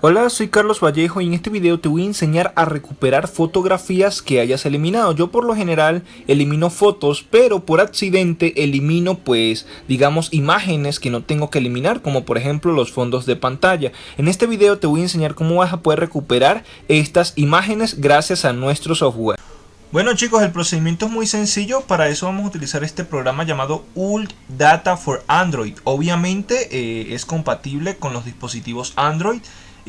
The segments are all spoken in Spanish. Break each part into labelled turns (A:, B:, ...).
A: Hola, soy Carlos Vallejo y en este video te voy a enseñar a recuperar fotografías que hayas eliminado. Yo por lo general elimino fotos, pero por accidente elimino pues digamos imágenes que no tengo que eliminar, como por ejemplo los fondos de pantalla. En este video te voy a enseñar cómo vas a poder recuperar estas imágenes gracias a nuestro software. Bueno chicos, el procedimiento es muy sencillo, para eso vamos a utilizar este programa llamado Ult Data for Android. Obviamente eh, es compatible con los dispositivos Android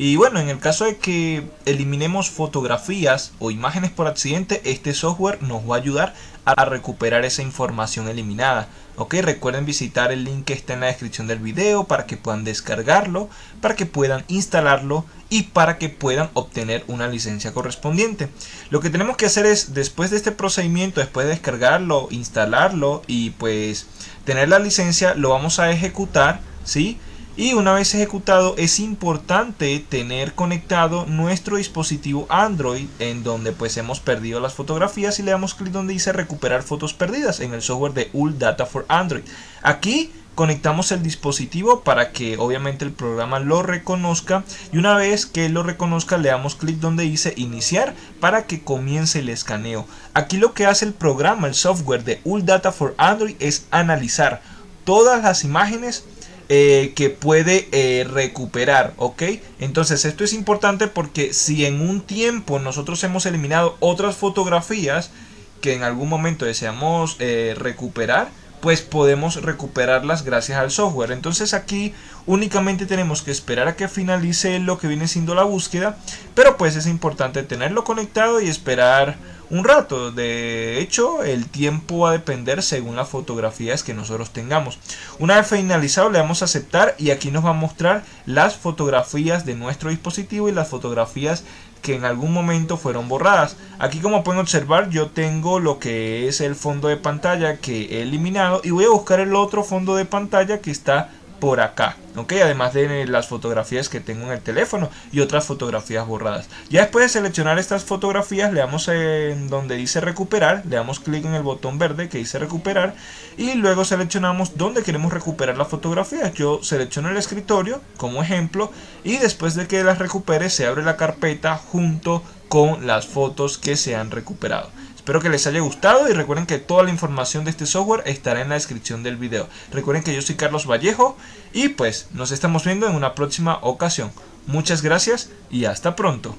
A: y bueno, en el caso de que eliminemos fotografías o imágenes por accidente, este software nos va a ayudar a recuperar esa información eliminada. Ok, recuerden visitar el link que está en la descripción del video para que puedan descargarlo, para que puedan instalarlo y para que puedan obtener una licencia correspondiente. Lo que tenemos que hacer es, después de este procedimiento, después de descargarlo, instalarlo y pues tener la licencia, lo vamos a ejecutar, ¿sí? Y una vez ejecutado es importante tener conectado nuestro dispositivo Android en donde pues hemos perdido las fotografías y le damos clic donde dice recuperar fotos perdidas en el software de UL Data for Android. Aquí conectamos el dispositivo para que obviamente el programa lo reconozca y una vez que lo reconozca le damos clic donde dice iniciar para que comience el escaneo. Aquí lo que hace el programa, el software de UL Data for Android es analizar todas las imágenes eh, que puede eh, recuperar, ¿ok? Entonces esto es importante porque si en un tiempo nosotros hemos eliminado otras fotografías que en algún momento deseamos eh, recuperar, pues podemos recuperarlas gracias al software. Entonces aquí únicamente tenemos que esperar a que finalice lo que viene siendo la búsqueda, pero pues es importante tenerlo conectado y esperar un rato. De hecho, el tiempo va a depender según las fotografías que nosotros tengamos. Una vez finalizado le damos a aceptar y aquí nos va a mostrar las fotografías de nuestro dispositivo y las fotografías que en algún momento fueron borradas. Aquí como pueden observar yo tengo lo que es el fondo de pantalla que he eliminado y voy a buscar el otro fondo de pantalla que está por acá, ok, además de las fotografías que tengo en el teléfono y otras fotografías borradas. Ya después de seleccionar estas fotografías le damos en donde dice recuperar, le damos clic en el botón verde que dice recuperar y luego seleccionamos donde queremos recuperar las fotografías. Yo selecciono el escritorio como ejemplo y después de que las recupere se abre la carpeta junto con las fotos que se han recuperado. Espero que les haya gustado y recuerden que toda la información de este software estará en la descripción del video. Recuerden que yo soy Carlos Vallejo y pues nos estamos viendo en una próxima ocasión. Muchas gracias y hasta pronto.